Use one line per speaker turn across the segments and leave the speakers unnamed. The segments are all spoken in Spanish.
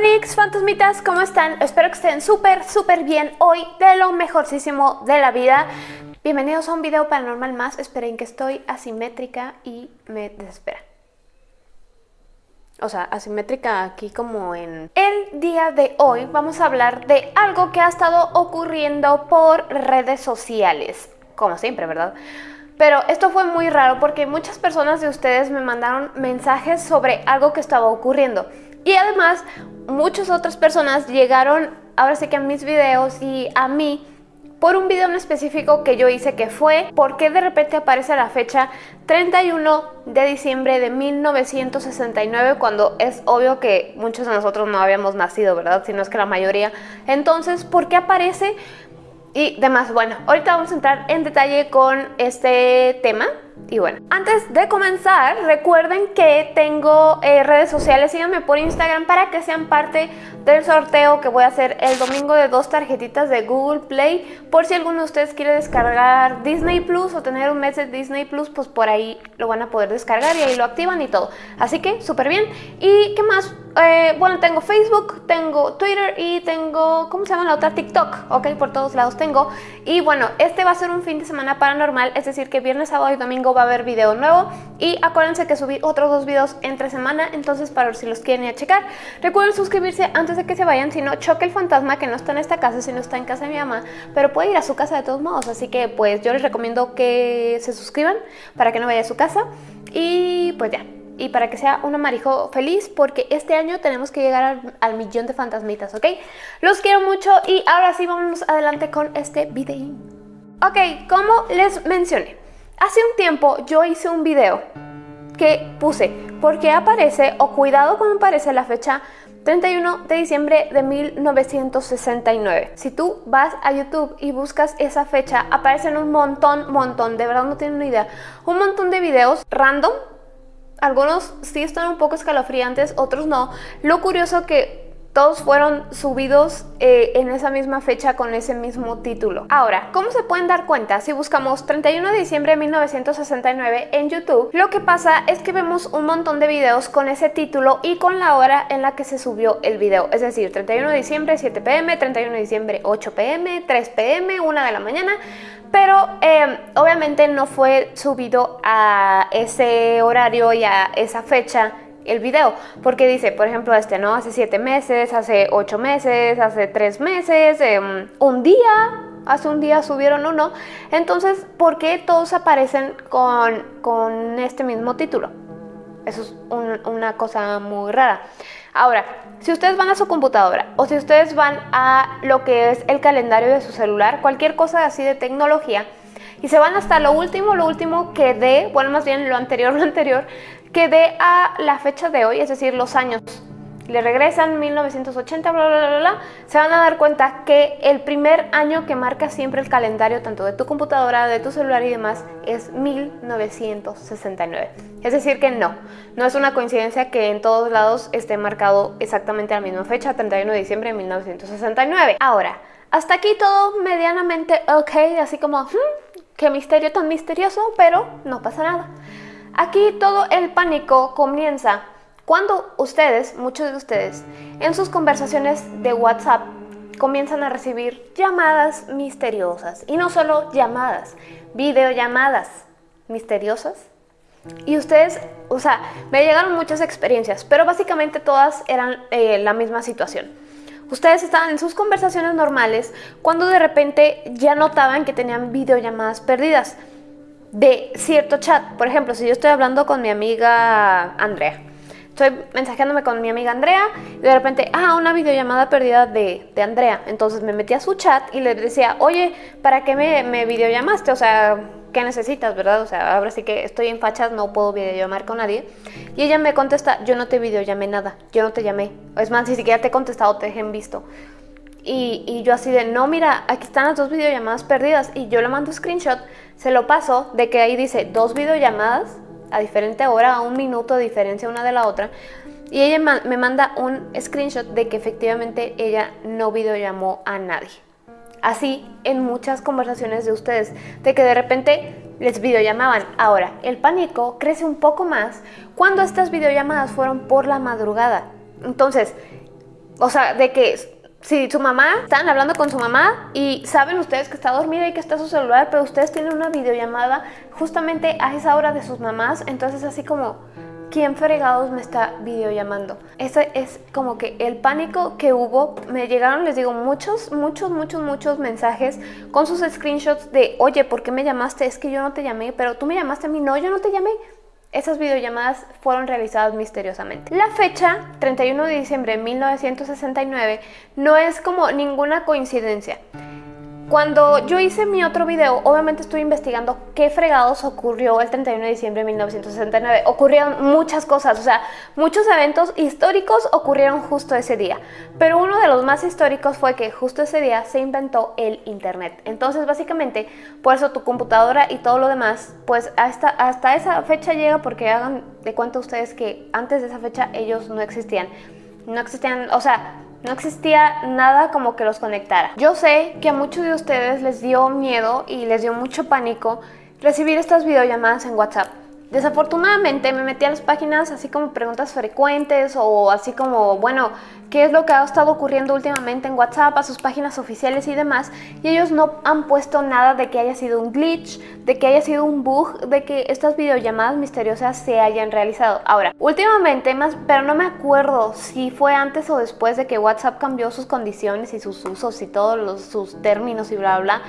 mis fantasmitas, ¿cómo están? Espero que estén súper, súper bien hoy, de lo mejorcísimo de la vida. Bienvenidos a un video paranormal más. Esperen que estoy asimétrica y me desespera. O sea, asimétrica aquí como en... El día de hoy vamos a hablar de algo que ha estado ocurriendo por redes sociales. Como siempre, ¿verdad? Pero esto fue muy raro porque muchas personas de ustedes me mandaron mensajes sobre algo que estaba ocurriendo. Y además, muchas otras personas llegaron, ahora sí que a mis videos y a mí, por un video en específico que yo hice que fue ¿Por qué de repente aparece la fecha 31 de diciembre de 1969 cuando es obvio que muchos de nosotros no habíamos nacido, ¿verdad? Si no es que la mayoría. Entonces, ¿por qué aparece? Y demás, bueno, ahorita vamos a entrar en detalle con este tema y bueno, antes de comenzar, recuerden que tengo eh, redes sociales, síganme por Instagram para que sean parte del sorteo que voy a hacer el domingo de dos tarjetitas de Google Play. Por si alguno de ustedes quiere descargar Disney Plus o tener un mes de Disney Plus, pues por ahí lo van a poder descargar y ahí lo activan y todo. Así que súper bien. ¿Y qué más? Eh, bueno, tengo Facebook, tengo Twitter y tengo, ¿cómo se llama la otra? TikTok, ok, por todos lados tengo. Y bueno, este va a ser un fin de semana paranormal, es decir, que viernes, sábado y domingo va a haber video nuevo y acuérdense que subí otros dos videos entre semana, entonces para ver si los quieren ir a checar. Recuerden suscribirse antes de que se vayan, si no choque el fantasma que no está en esta casa, si no está en casa de mi mamá, pero puede ir a su casa de todos modos, así que pues yo les recomiendo que se suscriban para que no vaya a su casa y pues ya y para que sea un amarijo feliz porque este año tenemos que llegar al, al, millón de fantasmitas, ¿ok? Los quiero mucho y ahora sí vamos adelante con este video. Ok, como les mencioné, Hace un tiempo yo hice un video que puse ¿Por qué aparece o cuidado cuando aparece la fecha 31 de diciembre de 1969. Si tú vas a YouTube y buscas esa fecha, aparecen un montón, montón, de verdad no tienen ni idea, un montón de videos random. Algunos sí están un poco escalofriantes, otros no. Lo curioso que todos fueron subidos eh, en esa misma fecha con ese mismo título. Ahora, ¿cómo se pueden dar cuenta? Si buscamos 31 de diciembre de 1969 en YouTube, lo que pasa es que vemos un montón de videos con ese título y con la hora en la que se subió el video. Es decir, 31 de diciembre 7 pm, 31 de diciembre 8 pm, 3 pm, 1 de la mañana, pero eh, obviamente no fue subido a ese horario y a esa fecha el video, porque dice, por ejemplo, este, ¿no? Hace siete meses, hace ocho meses, hace tres meses, em, un día, hace un día subieron uno. Entonces, ¿por qué todos aparecen con, con este mismo título? Eso es una cosa muy rara. Ahora, si ustedes van a su computadora o si ustedes van a lo que es el calendario de su celular, cualquier cosa así de tecnología, y se van hasta lo último, lo último que dé, bueno, más bien lo anterior, lo anterior, que dé a la fecha de hoy, es decir, los años. Le regresan 1980, bla, bla, bla, bla, se van a dar cuenta que el primer año que marca siempre el calendario, tanto de tu computadora, de tu celular y demás, es 1969. Es decir que no, no es una coincidencia que en todos lados esté marcado exactamente la misma fecha, 31 de diciembre de 1969. Ahora, hasta aquí todo medianamente ok, así como, hmm, qué misterio tan misterioso, pero no pasa nada. Aquí todo el pánico comienza cuando ustedes, muchos de ustedes, en sus conversaciones de WhatsApp comienzan a recibir llamadas misteriosas. Y no solo llamadas, videollamadas misteriosas. Y ustedes, o sea, me llegaron muchas experiencias, pero básicamente todas eran eh, la misma situación. Ustedes estaban en sus conversaciones normales cuando de repente ya notaban que tenían videollamadas perdidas de cierto chat. Por ejemplo, si yo estoy hablando con mi amiga Andrea, estoy mensajeándome con mi amiga Andrea y de repente, ah, una videollamada perdida de, de Andrea. Entonces me metí a su chat y le decía, oye, ¿para qué me, me videollamaste? O sea, ¿qué necesitas, verdad? O sea, ahora sí que estoy en fachas, no puedo videollamar con nadie. Y ella me contesta, yo no te videollamé nada, yo no te llamé. Es más, ni siquiera te he contestado, te dejé en visto. Y, yo así de, no, mira, aquí están las dos videollamadas perdidas. Y yo le mando screenshot, se lo paso de que ahí dice dos videollamadas a diferente hora, a un minuto de diferencia una de la otra. Y ella me manda un screenshot de que efectivamente ella no videollamó a nadie. Así en muchas conversaciones de ustedes, de que de repente les videollamaban. Ahora, el pánico crece un poco más cuando estas videollamadas fueron por la madrugada. Entonces, O sea, de que si su mamá, están hablando con su mamá y saben ustedes que está dormida y que está su celular, pero ustedes tienen una videollamada justamente a esa hora de sus mamás, entonces así como, ¿quién fregados me está videollamando? Ese es como que el pánico que hubo, me llegaron, les digo, muchos, muchos, muchos, muchos mensajes con sus screenshots de, oye, ¿por qué me llamaste? Es que yo no te llamé, pero tú me llamaste a mí, no, yo no te llamé. Esas videollamadas fueron realizadas misteriosamente. La fecha, 31 de diciembre de 1969, no es como ninguna coincidencia. Cuando yo hice mi otro video, obviamente estuve investigando qué fregados ocurrió el 31 de diciembre de 1969. Ocurrieron muchas cosas, o sea, muchos eventos históricos ocurrieron justo ese día. Pero uno de los más históricos fue que justo ese día se inventó el Internet. Entonces, básicamente, por eso tu computadora y todo lo demás, pues hasta, hasta esa fecha llega porque hagan de cuenta ustedes que antes de esa fecha ellos no existían. No existían, o sea, no existía nada como que los conectara. Yo sé que a muchos de ustedes les dio miedo y les dio mucho pánico recibir estas videollamadas en WhatsApp. Desafortunadamente me metí a las páginas así como preguntas frecuentes o así como, bueno, qué es lo que ha estado ocurriendo últimamente en WhatsApp, a sus páginas oficiales y demás, y ellos no han puesto nada de que haya sido un glitch, de que haya sido un bug, de que estas videollamadas misteriosas se hayan realizado. Ahora, últimamente más, pero no me acuerdo si fue antes o después de que WhatsApp cambió sus condiciones y sus usos y todos sus términos y bla bla,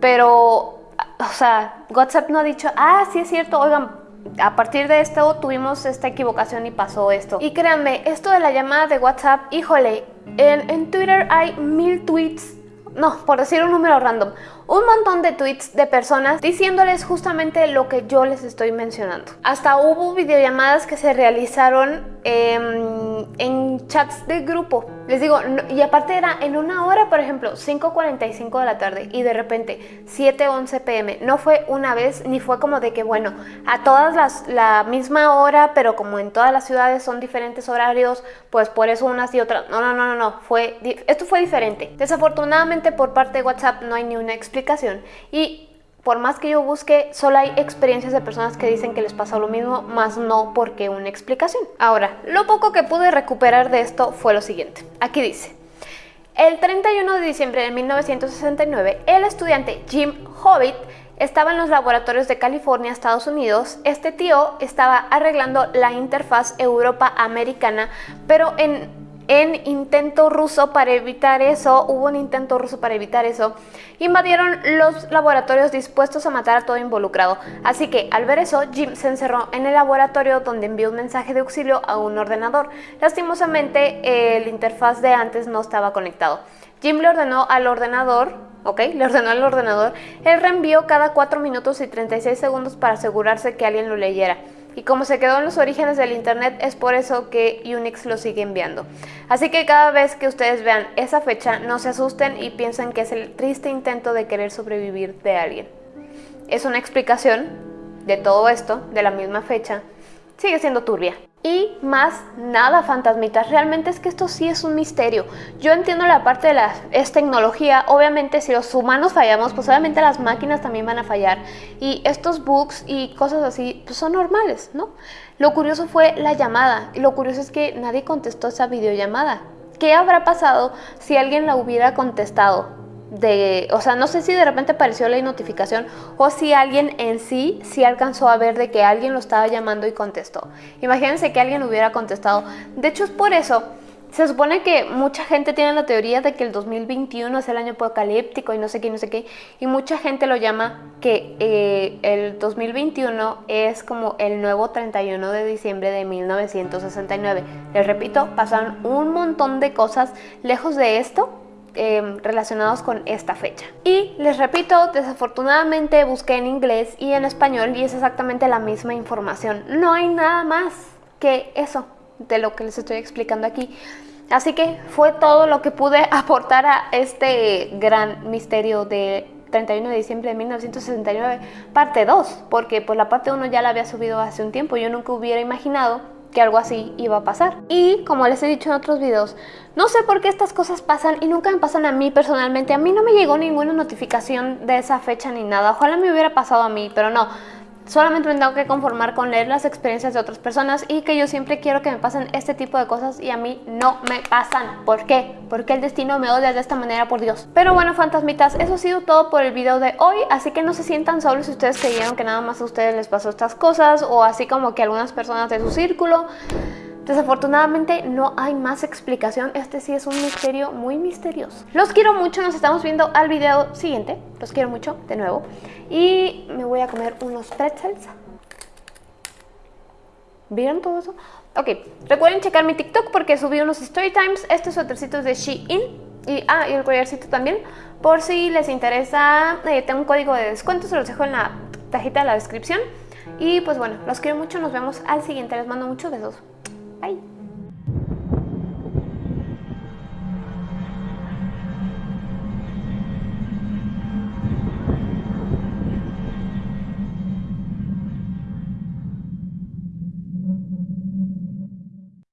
pero o sea, WhatsApp no ha dicho, ah, sí es cierto, oigan, a partir de esto tuvimos esta equivocación y pasó esto. Y créanme, esto de la llamada de WhatsApp, híjole, en, en Twitter hay mil tweets no, por decir un número random, un montón de tweets de personas diciéndoles justamente lo que yo les estoy mencionando. Hasta hubo videollamadas que se realizaron em, en chats de grupo. Les digo, y aparte era en una hora, por ejemplo, 5.45 de la tarde y de repente 7.11 pm. No fue una vez ni fue como de que, bueno, a todas las la misma hora, pero como en todas las ciudades son diferentes horarios, pues por eso unas y otras. No, no, no, no, no. Fue, esto fue diferente. Desafortunadamente por parte de WhatsApp no hay ni una explicación y por más que yo busque, solo hay experiencias de personas que dicen que les pasó lo mismo, más no porque una explicación. Ahora, lo poco que pude recuperar de esto fue lo siguiente. Aquí dice, el 31 de diciembre de 1969, el estudiante Jim Hobbit estaba en los laboratorios de California, Estados Unidos. Este tío estaba arreglando la interfaz Europa-Americana, pero en en intento ruso para evitar eso, hubo un intento ruso para evitar eso, invadieron los laboratorios dispuestos a matar a todo involucrado. Así que al ver eso, Jim se encerró en el laboratorio donde envió un mensaje de auxilio a un ordenador. Lastimosamente, el interfaz de antes no estaba conectado. Jim le ordenó al ordenador, ok, le ordenó al ordenador el reenvío cada 4 minutos y 36 segundos para asegurarse que alguien lo leyera. Y como se quedó en los orígenes del Internet, es por eso que Unix lo sigue enviando. Así que cada vez que ustedes vean esa fecha, no se asusten y piensen que es el triste intento de querer sobrevivir de alguien. Es una explicación de todo esto, de la misma fecha, sigue siendo turbia. Y más nada fantasmitas, realmente es que esto sí es un misterio. Yo entiendo la parte de la es tecnología, obviamente si los humanos fallamos, pues obviamente las máquinas también van a fallar. Y estos bugs y cosas así, pues son normales, ¿no? Lo curioso fue la llamada, lo curioso es que nadie contestó esa videollamada. ¿Qué habrá pasado si alguien la hubiera contestado? De, o sea, no sé si de repente apareció la notificación o si alguien en sí sí alcanzó a ver de que alguien lo estaba llamando y contestó. Imagínense que alguien hubiera contestado. De hecho es por eso, se supone que mucha gente tiene la teoría de que el 2021 es el año apocalíptico y no sé qué, no sé qué, y mucha gente lo llama que eh, el 2021 es como el nuevo 31 de diciembre de 1969. Les repito, pasaron un montón de cosas lejos de esto Em, relacionados con esta fecha. Y les repito, desafortunadamente busqué en inglés y en español y es exactamente la misma información. No hay nada más que eso de lo que les estoy explicando aquí. Así que fue todo lo que pude aportar a este gran misterio de 31 de diciembre de 1969, parte 2, porque pues la parte 1 ya la había subido hace un tiempo, yo nunca hubiera imaginado que algo así iba a pasar. Y como les he dicho en otros videos, no sé por qué estas cosas pasan y nunca me pasan a mí personalmente. A mí no me llegó ninguna notificación de esa fecha ni nada. Ojalá me hubiera pasado a mí, pero no. Solamente me tengo que conformar con leer las experiencias de otras personas y que yo siempre quiero que me pasen este tipo de cosas y a mí no me pasan. ¿Por qué? Porque el destino me odia de esta manera, por Dios. Pero bueno, fantasmitas, eso ha sido todo por el video de hoy, así que no se sientan solos si ustedes creyeron que nada más a ustedes les pasó estas cosas o así como que algunas personas de su círculo. Desafortunadamente no hay más explicación, este sí es un misterio muy misterioso. Los quiero mucho, nos estamos viendo al video siguiente, los quiero mucho de nuevo y me voy a comer unos pretzels. ¿Vieron todo eso? Ok, recuerden checar mi TikTok porque subí unos story times, estos suétercitos de Shein y, ah, y el collarcito también, por si les interesa, eh, tengo un código de descuento, se los dejo en la cajita de la descripción. Y pues bueno, los quiero mucho, nos vemos al siguiente, les mando muchos besos. Bye.